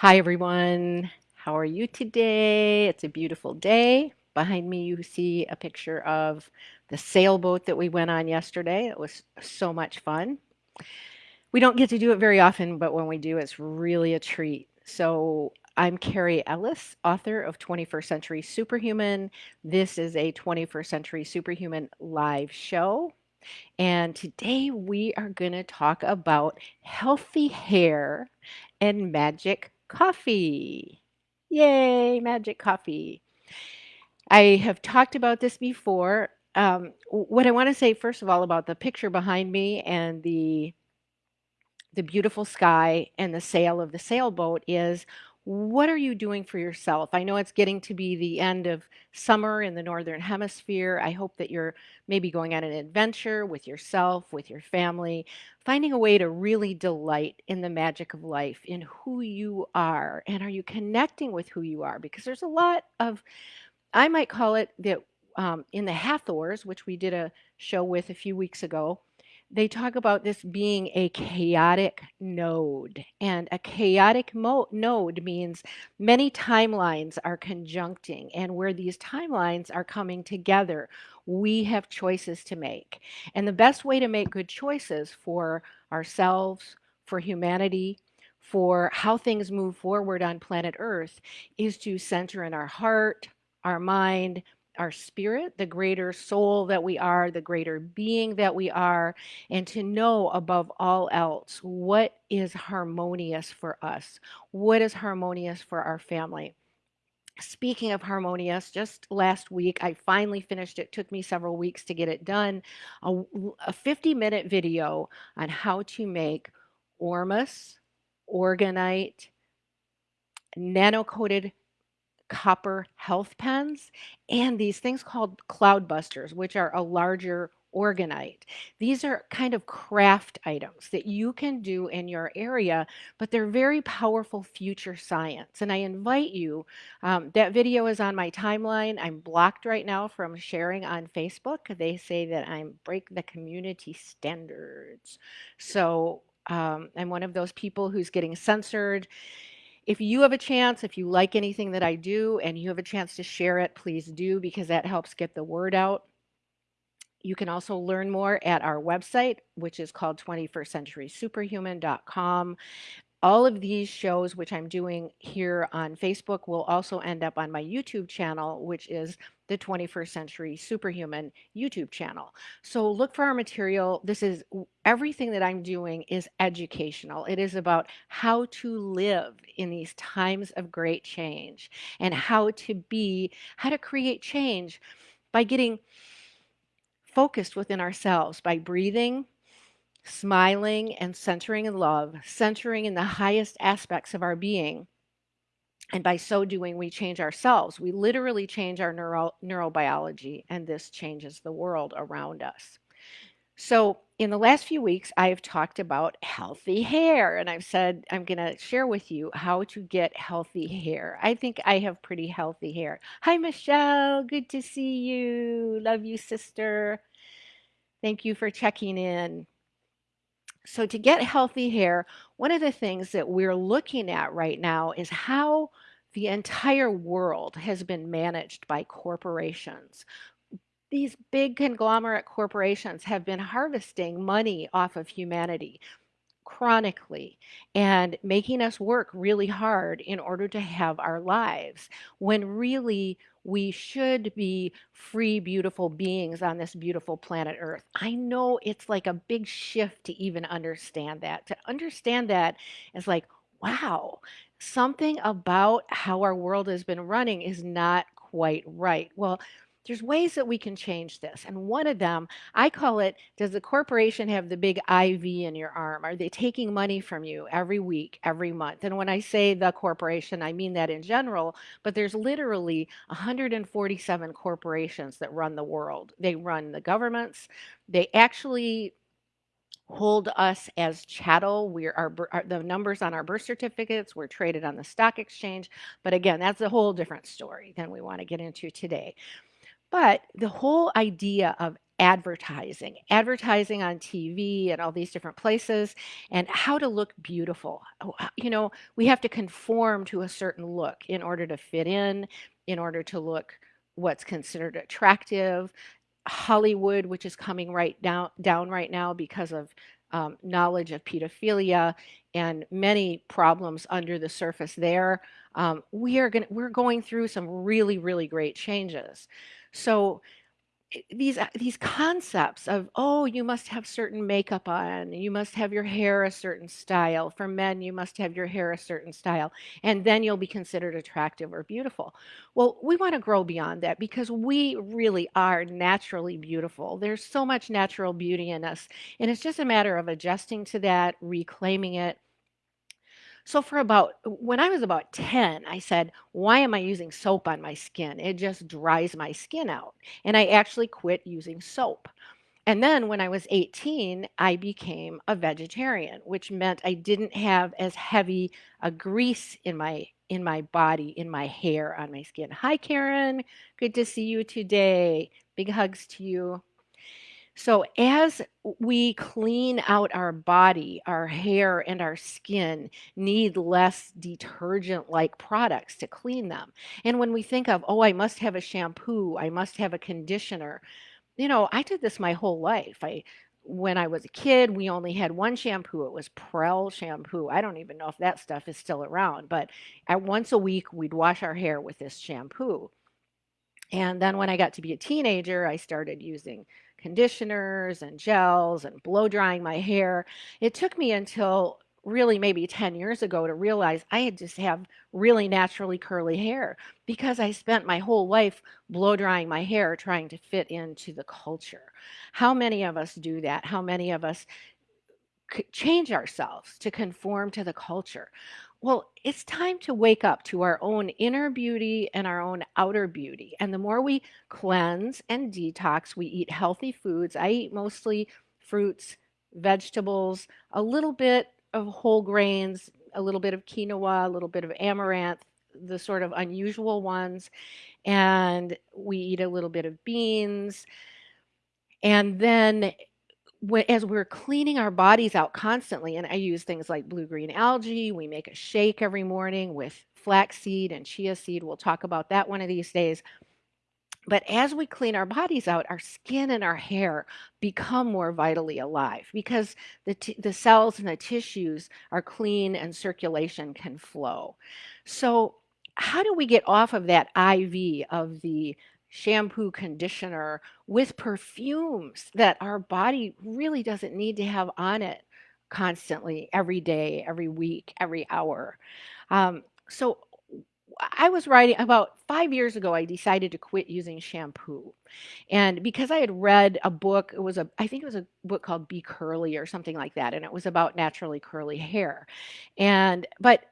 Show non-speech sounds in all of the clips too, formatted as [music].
Hi, everyone. How are you today? It's a beautiful day. Behind me, you see a picture of the sailboat that we went on yesterday. It was so much fun. We don't get to do it very often, but when we do, it's really a treat. So, I'm Carrie Ellis, author of 21st Century Superhuman. This is a 21st Century Superhuman live show. And today we are going to talk about healthy hair and magic coffee. Yay, magic coffee. I have talked about this before. Um, what I want to say first of all about the picture behind me and the the beautiful sky and the sail of the sailboat is what are you doing for yourself? I know it's getting to be the end of summer in the Northern Hemisphere. I hope that you're maybe going on an adventure with yourself, with your family, finding a way to really delight in the magic of life, in who you are. And are you connecting with who you are? Because there's a lot of, I might call it that um, in the Hathors, which we did a show with a few weeks ago, they talk about this being a chaotic node. And a chaotic node means many timelines are conjuncting. And where these timelines are coming together, we have choices to make. And the best way to make good choices for ourselves, for humanity, for how things move forward on planet Earth is to center in our heart, our mind, our spirit, the greater soul that we are, the greater being that we are, and to know above all else what is harmonious for us, what is harmonious for our family. Speaking of harmonious, just last week I finally finished it. Took me several weeks to get it done. A, a 50 minute video on how to make Ormus, orgonite, nano coated copper health pens and these things called cloudbusters, which are a larger orgonite. These are kind of craft items that you can do in your area, but they're very powerful future science. And I invite you, um, that video is on my timeline. I'm blocked right now from sharing on Facebook. They say that I'm break the community standards. So um, I'm one of those people who's getting censored if you have a chance, if you like anything that I do and you have a chance to share it, please do because that helps get the word out. You can also learn more at our website, which is called 21stcenturysuperhuman.com. All of these shows, which I'm doing here on Facebook, will also end up on my YouTube channel, which is the 21st Century Superhuman YouTube channel. So look for our material. This is everything that I'm doing is educational. It is about how to live in these times of great change and how to be, how to create change by getting focused within ourselves, by breathing, smiling and centering in love, centering in the highest aspects of our being. And by so doing, we change ourselves. We literally change our neuro, neurobiology, and this changes the world around us. So, in the last few weeks, I have talked about healthy hair, and I've said I'm going to share with you how to get healthy hair. I think I have pretty healthy hair. Hi, Michelle. Good to see you. Love you, sister. Thank you for checking in. So, to get healthy hair, one of the things that we're looking at right now is how the entire world has been managed by corporations. These big conglomerate corporations have been harvesting money off of humanity chronically and making us work really hard in order to have our lives when really we should be free, beautiful beings on this beautiful planet Earth. I know it's like a big shift to even understand that. To understand that is like, wow, something about how our world has been running is not quite right. Well, there's ways that we can change this. And one of them, I call it Does the corporation have the big IV in your arm? Are they taking money from you every week, every month? And when I say the corporation, I mean that in general, but there's literally 147 corporations that run the world. They run the governments, they actually hold us as chattel. We're our, our, the numbers on our birth certificates. We're traded on the stock exchange. But again, that's a whole different story than we want to get into today. But the whole idea of advertising, advertising on TV and all these different places, and how to look beautiful. Oh, uh, You know, we have to conform to a certain look in order to fit in, in order to look what's considered attractive. Hollywood, which is coming right down down right now because of um, knowledge of pedophilia and many problems under the surface there. Um, we are going we're going through some really really great changes. So these uh, these concepts of oh you must have certain makeup on you must have your hair a certain style. For men you must have your hair a certain style and then you'll be considered attractive or beautiful. Well we want to grow beyond that because we really are naturally beautiful. There's so much natural beauty in us and it's just a matter of adjusting to that reclaiming it so for about when I was about 10, I said, "Why am I using soap on my skin? It just dries my skin out." And I actually quit using soap. And then when I was 18, I became a vegetarian, which meant I didn't have as heavy a grease in my in my body, in my hair, on my skin. Hi Karen, good to see you today. Big hugs to you. So, as we clean out our body, our hair and our skin need less detergent like products to clean them. And when we think of, oh, I must have a shampoo, I must have a conditioner, you know, I did this my whole life. I when I was a kid, we only had one shampoo. It was Prell shampoo. I don't even know if that stuff is still around, but at once a week we'd wash our hair with this shampoo. And then when I got to be a teenager, I started using conditioners and gels and blow drying my hair. It took me until really maybe 10 years ago to realize I had just have really naturally curly hair because I spent my whole life blow drying my hair trying to fit into the culture. How many of us do that? How many of us change ourselves to conform to the culture. Well, it's time to wake up to our own inner beauty and our own outer beauty. And the more we cleanse and detox, we eat healthy foods. I eat mostly fruits, vegetables, a little bit of whole grains, a little bit of quinoa, a little bit of amaranth, the sort of unusual ones. And we eat a little bit of beans. And then as we're cleaning our bodies out constantly, and I use things like blue green algae, we make a shake every morning with flaxseed and chia seed. We'll talk about that one of these days. But as we clean our bodies out, our skin and our hair become more vitally alive because the, the cells and the tissues are clean and circulation can flow. So, how do we get off of that IV of the shampoo conditioner with perfumes that our body really doesn't need to have on it constantly, every day, every week, every hour? Um, so, I was writing about five years ago, I decided to quit using shampoo. And because I had read a book, it was a, I think it was a book called Be Curly or something like that. And it was about naturally curly hair. And, but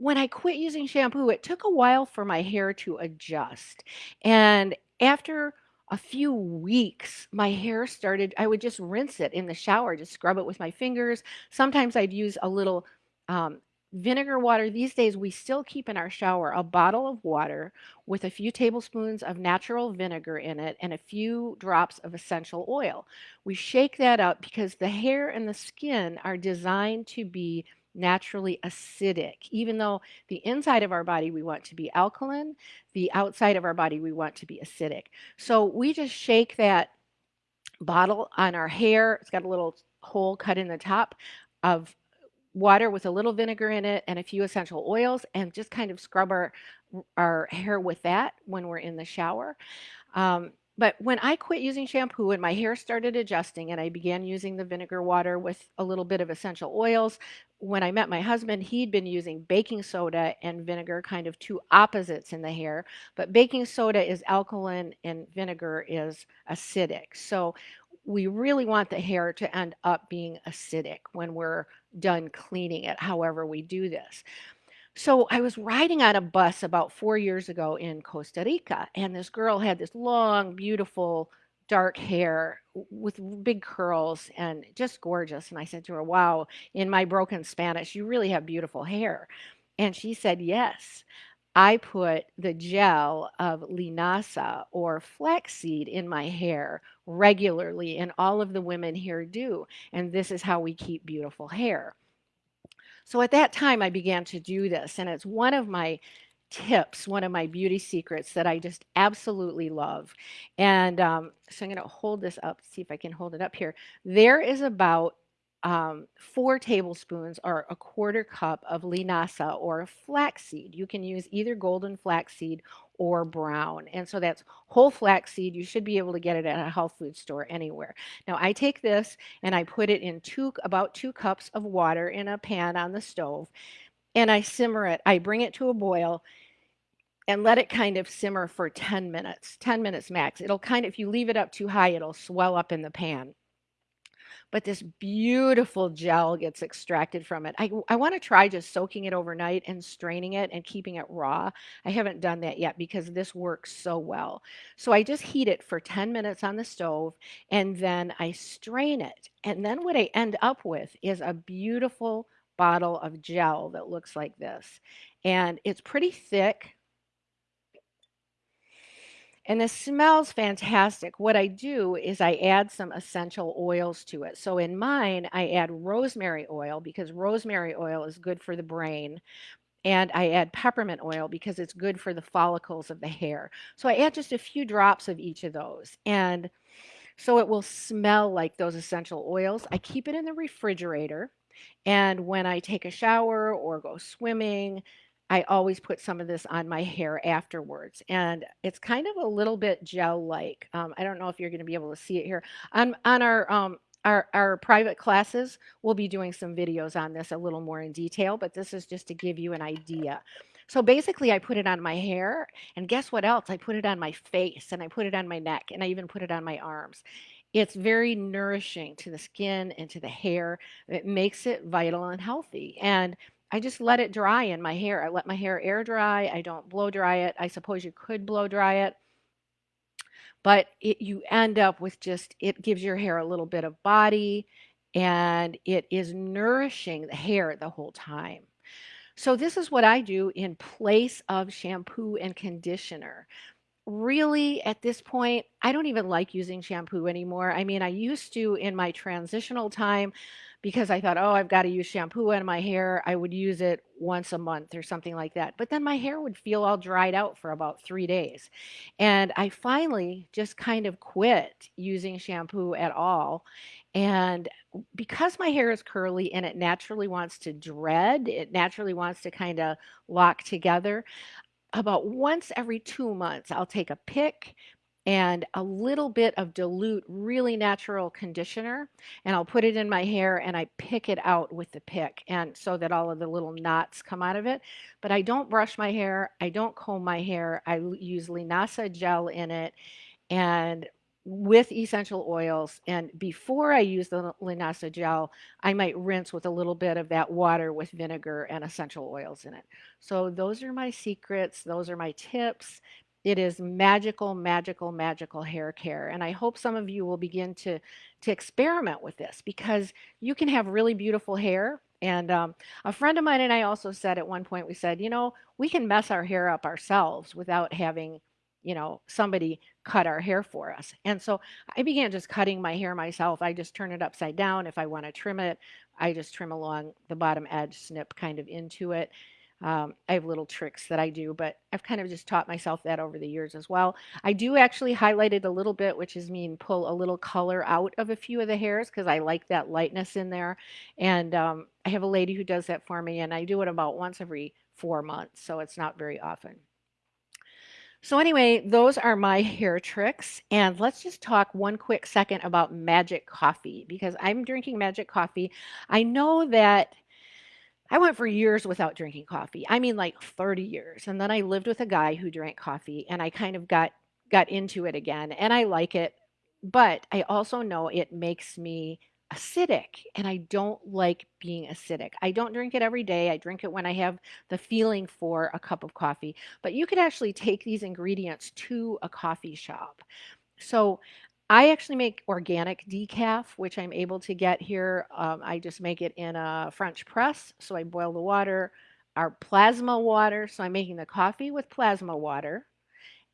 when I quit using shampoo, it took a while for my hair to adjust. And after a few weeks, my hair started, I would just rinse it in the shower, just scrub it with my fingers. Sometimes I'd use a little um, vinegar water. These days, we still keep in our shower a bottle of water with a few tablespoons of natural vinegar in it and a few drops of essential oil. We shake that up because the hair and the skin are designed to be naturally acidic. Even though the inside of our body we want to be alkaline, the outside of our body we want to be acidic. So we just shake that bottle on our hair. It's got a little hole cut in the top of water with a little vinegar in it and a few essential oils and just kind of scrub our our hair with that when we're in the shower. Um, but when I quit using shampoo and my hair started adjusting and I began using the vinegar water with a little bit of essential oils, when I met my husband, he'd been using baking soda and vinegar, kind of two opposites in the hair. But baking soda is alkaline and vinegar is acidic. So we really want the hair to end up being acidic when we're done cleaning it, however we do this. So I was riding on a bus about four years ago in Costa Rica, and this girl had this long, beautiful, dark hair with big curls and just gorgeous. And I said to her, Wow, in my broken Spanish, you really have beautiful hair. And she said, Yes. I put the gel of linaza or flaxseed in my hair regularly, and all of the women here do. And this is how we keep beautiful hair. So at that time, I began to do this, and it's one of my tips, one of my beauty secrets that I just absolutely love. And um, so I'm going to hold this up, see if I can hold it up here. There is about um, four tablespoons or a quarter cup of linaza or flaxseed. You can use either golden flaxseed or brown. And so that's whole flaxseed. You should be able to get it at a health food store anywhere. Now I take this and I put it in two about two cups of water in a pan on the stove and I simmer it. I bring it to a boil and let it kind of simmer for 10 minutes, 10 minutes max. It'll kind of, if you leave it up too high, it'll swell up in the pan but this beautiful gel gets extracted from it. I, I want to try just soaking it overnight and straining it and keeping it raw. I haven't done that yet because this works so well. So I just heat it for 10 minutes on the stove and then I strain it. And then what I end up with is a beautiful bottle of gel that looks like this. And it's pretty thick, and this smells fantastic. What I do is I add some essential oils to it. So in mine, I add rosemary oil because rosemary oil is good for the brain. And I add peppermint oil because it's good for the follicles of the hair. So I add just a few drops of each of those. And so it will smell like those essential oils. I keep it in the refrigerator. And when I take a shower or go swimming, I always put some of this on my hair afterwards. And it's kind of a little bit gel-like. Um, I don't know if you're going to be able to see it here. On, on our, um, our, our private classes, we'll be doing some videos on this a little more in detail, but this is just to give you an idea. So basically, I put it on my hair, and guess what else? I put it on my face, and I put it on my neck, and I even put it on my arms. It's very nourishing to the skin and to the hair. It makes it vital and healthy. And I just let it dry in my hair. I let my hair air dry. I don't blow dry it. I suppose you could blow dry it. But it, you end up with just, it gives your hair a little bit of body and it is nourishing the hair the whole time. So this is what I do in place of shampoo and conditioner really at this point, I don't even like using shampoo anymore. I mean, I used to in my transitional time because I thought, oh, I've got to use shampoo in my hair. I would use it once a month or something like that. But then my hair would feel all dried out for about three days. And I finally just kind of quit using shampoo at all. And because my hair is curly and it naturally wants to dread, it naturally wants to kind of lock together, about once every two months, I'll take a pick and a little bit of dilute, really natural conditioner, and I'll put it in my hair and I pick it out with the pick, and so that all of the little knots come out of it. But I don't brush my hair, I don't comb my hair, I use Linaza gel in it, and with essential oils. And before I use the Linaza gel, I might rinse with a little bit of that water with vinegar and essential oils in it. So those are my secrets. Those are my tips. It is magical, magical, magical hair care. And I hope some of you will begin to, to experiment with this because you can have really beautiful hair. And um, a friend of mine and I also said at one point, we said, you know, we can mess our hair up ourselves without having you know, somebody cut our hair for us. And so I began just cutting my hair myself. I just turn it upside down. If I want to trim it, I just trim along the bottom edge, snip kind of into it. Um, I have little tricks that I do, but I've kind of just taught myself that over the years as well. I do actually highlight it a little bit, which is mean pull a little color out of a few of the hairs because I like that lightness in there. And um, I have a lady who does that for me, and I do it about once every four months, so it's not very often. So anyway, those are my [laughs] hair tricks. And let's just talk one quick second about magic coffee because I'm drinking magic coffee. I know that I went for years without drinking coffee. I mean like 30 years. And then I lived with a guy who drank coffee and I kind of got got into it again and I like it. But I also know it makes me acidic and I don't like being acidic. I don't drink it every day. I drink it when I have the feeling for a cup of coffee. But you could actually take these ingredients to a coffee shop. So I actually make organic decaf, which I'm able to get here. Um, I just make it in a French press. So I boil the water, our plasma water. So I'm making the coffee with plasma water.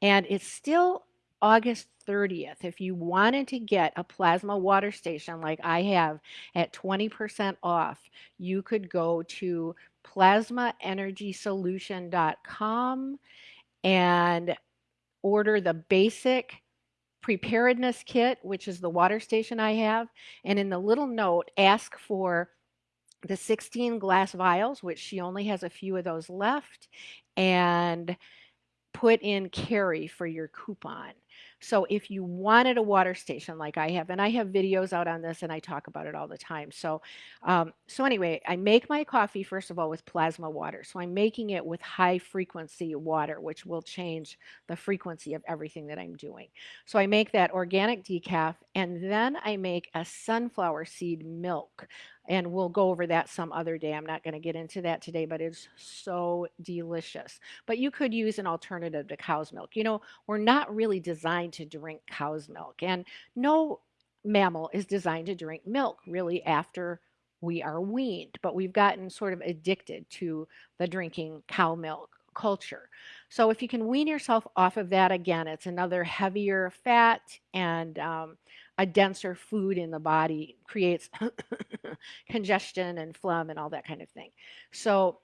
And it's still August 30th. If you wanted to get a plasma water station like I have at 20% off, you could go to plasmaenergysolution.com and order the basic preparedness kit, which is the water station I have. And in the little note, ask for the 16 glass vials, which she only has a few of those left, and put in carry for your coupon. So if you wanted a water station like I have, and I have videos out on this and I talk about it all the time. So, um, so anyway, I make my coffee first of all with plasma water. So I'm making it with high frequency water, which will change the frequency of everything that I'm doing. So I make that organic decaf and then I make a sunflower seed milk and we'll go over that some other day. I'm not going to get into that today, but it's so delicious. But you could use an alternative to cow's milk. You know, we're not really designed to drink cow's milk, and no mammal is designed to drink milk really after we are weaned, but we've gotten sort of addicted to the drinking cow milk culture. So if you can wean yourself off of that again, it's another heavier fat and um, a denser food in the body creates [laughs] congestion and phlegm and all that kind of thing. So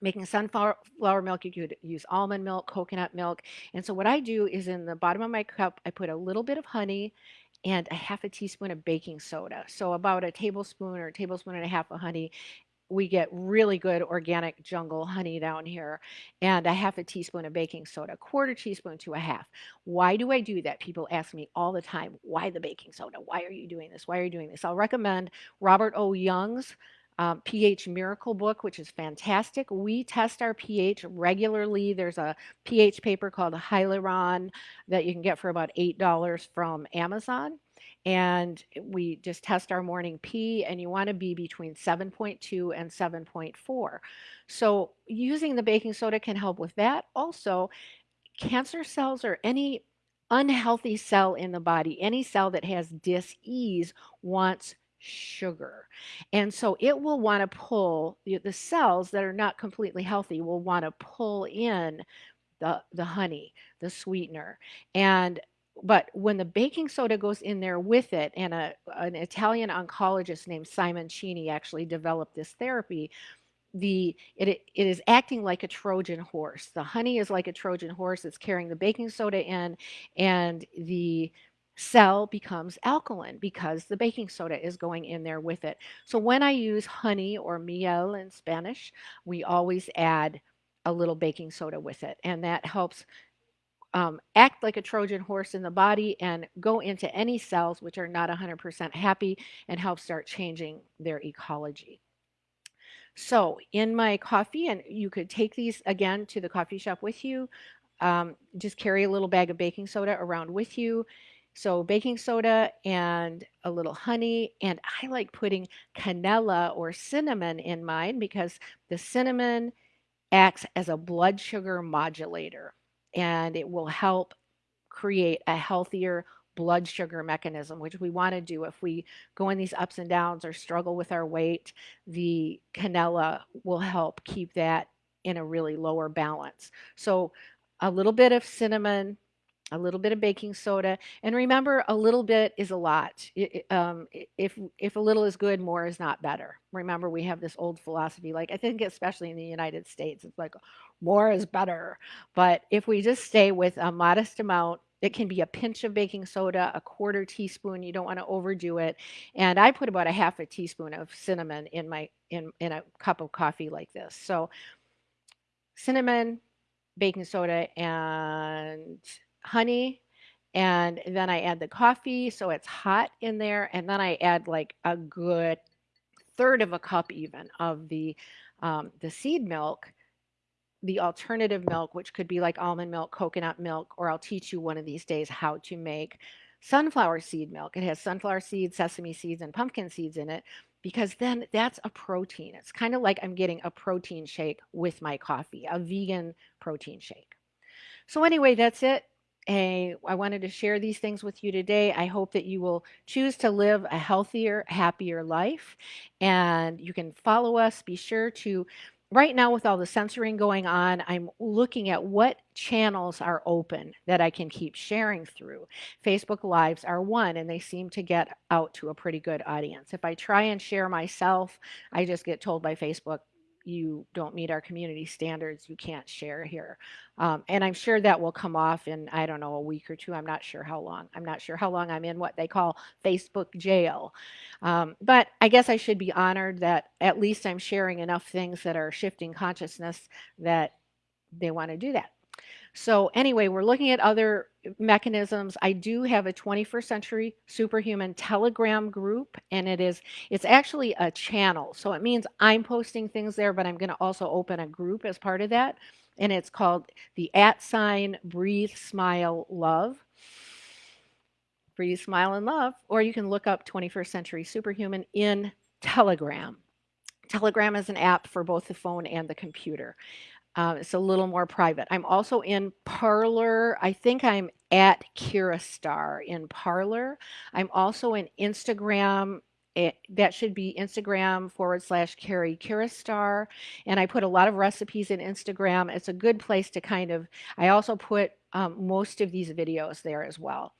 making sunflower milk, you could use almond milk, coconut milk. And so what I do is in the bottom of my cup, I put a little bit of honey and a half a teaspoon of baking soda. So about a tablespoon or a tablespoon and a half of honey we get really good organic jungle honey down here and a half a teaspoon of baking soda, quarter teaspoon to a half. Why do I do that? People ask me all the time, why the baking soda? Why are you doing this? Why are you doing this? I'll recommend Robert O. Young's um, pH Miracle book, which is fantastic. We test our pH regularly. There's a pH paper called Hydrion that you can get for about $8 from Amazon and we just test our morning P and you want to be between 7.2 and 7.4. So using the baking soda can help with that. Also, cancer cells or any unhealthy cell in the body, any cell that has dis-ease wants sugar. And so it will want to pull the cells that are not completely healthy will want to pull in the, the honey, the sweetener. And but when the baking soda goes in there with it, and a, an Italian oncologist named Simoncini actually developed this therapy, the it, it is acting like a Trojan horse. The honey is like a Trojan horse. It's carrying the baking soda in, and the cell becomes alkaline because the baking soda is going in there with it. So when I use honey or miel in Spanish, we always add a little baking soda with it, and that helps um, act like a Trojan horse in the body and go into any cells which are not 100% happy and help start changing their ecology. So in my coffee, and you could take these again to the coffee shop with you, um, just carry a little bag of baking soda around with you. So baking soda and a little honey, and I like putting canela or cinnamon in mine because the cinnamon acts as a blood sugar modulator and it will help create a healthier blood sugar mechanism, which we want to do if we go in these ups and downs or struggle with our weight. The canela will help keep that in a really lower balance. So, a little bit of cinnamon, a little bit of baking soda, and remember, a little bit is a lot. It, um, if if a little is good, more is not better. Remember, we have this old philosophy, like I think especially in the United States, it's like more is better. But if we just stay with a modest amount, it can be a pinch of baking soda, a quarter teaspoon. You don't want to overdo it. And I put about a half a teaspoon of cinnamon in my in in a cup of coffee like this. So cinnamon, baking soda, and honey. And then I add the coffee so it's hot in there. And then I add like a good third of a cup even of the um, the seed milk the alternative milk, which could be like almond milk, coconut milk, or I'll teach you one of these days how to make sunflower seed milk. It has sunflower seeds, sesame seeds, and pumpkin seeds in it because then that's a protein. It's kind of like I'm getting a protein shake with my coffee, a vegan protein shake. So, anyway, that's it. I wanted to share these things with you today. I hope that you will choose to live a healthier, happier life. And you can follow us. Be sure to right now with all the censoring going on, I'm looking at what channels are open that I can keep sharing through. Facebook Lives are one, and they seem to get out to a pretty good audience. If I try and share myself, I just get told by Facebook, you don't meet our community standards, you can't share here. Um, and I'm sure that will come off in, I don't know, a week or two. I'm not sure how long. I'm not sure how long I'm in what they call Facebook jail. Um, but I guess I should be honored that at least I'm sharing enough things that are shifting consciousness that they want to do that. So anyway, we're looking at other mechanisms. I do have a 21st century superhuman telegram group and it is it's actually a channel. So it means I'm posting things there, but I'm going to also open a group as part of that. And it's called the at sign breathe smile love. Breathe smile and love. Or you can look up 21st century superhuman in Telegram. Telegram is an app for both the phone and the computer. Uh, it's a little more private. I'm also in Parler. I think I'm at Kira Star in Parler. I'm also in Instagram. It, that should be Instagram forward slash Carrie Kiristar. And I put a lot of recipes in Instagram. It's a good place to kind of, I also put um, most of these videos there as well.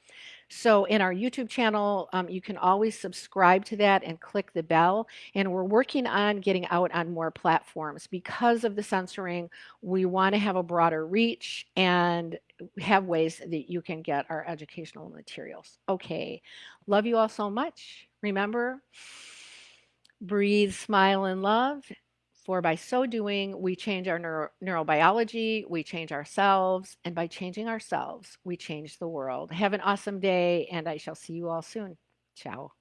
So in our YouTube channel, um, you can always subscribe to that and click the bell. And we're working on getting out on more platforms. Because of the censoring, we want to have a broader reach and have ways that you can get our educational materials. Okay, love you all so much. Remember, breathe, smile, and love. For by so doing, we change our neuro neurobiology, we change ourselves, and by changing ourselves, we change the world. Have an awesome day, and I shall see you all soon. Ciao.